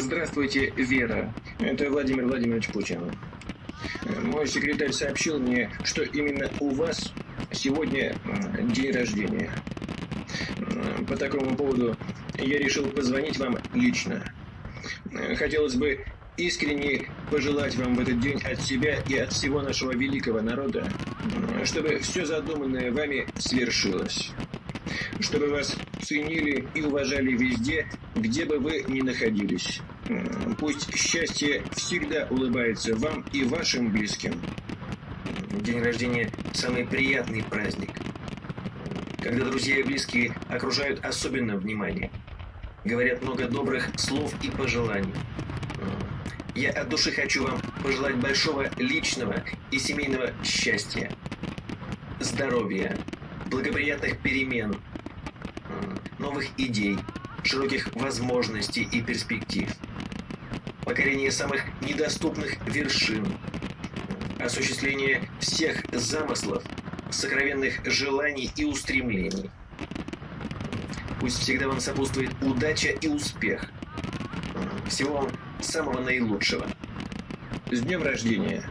Здравствуйте, Вера. Это Владимир Владимирович Путин. Мой секретарь сообщил мне, что именно у вас сегодня день рождения. По такому поводу я решил позвонить вам лично. Хотелось бы искренне пожелать вам в этот день от себя и от всего нашего великого народа, чтобы все задуманное вами свершилось. Чтобы вас ценили и уважали везде, где бы вы ни находились. Пусть счастье всегда улыбается вам и вашим близким. День рождения – самый приятный праздник, когда друзья и близкие окружают особенно внимание, говорят много добрых слов и пожеланий. Я от души хочу вам пожелать большого личного и семейного счастья, здоровья, благоприятных перемен, новых идей, широких возможностей и перспектив, покорения самых недоступных вершин, осуществления всех замыслов, сокровенных желаний и устремлений. Пусть всегда вам сопутствует удача и успех. Всего вам самого наилучшего. С днем рождения!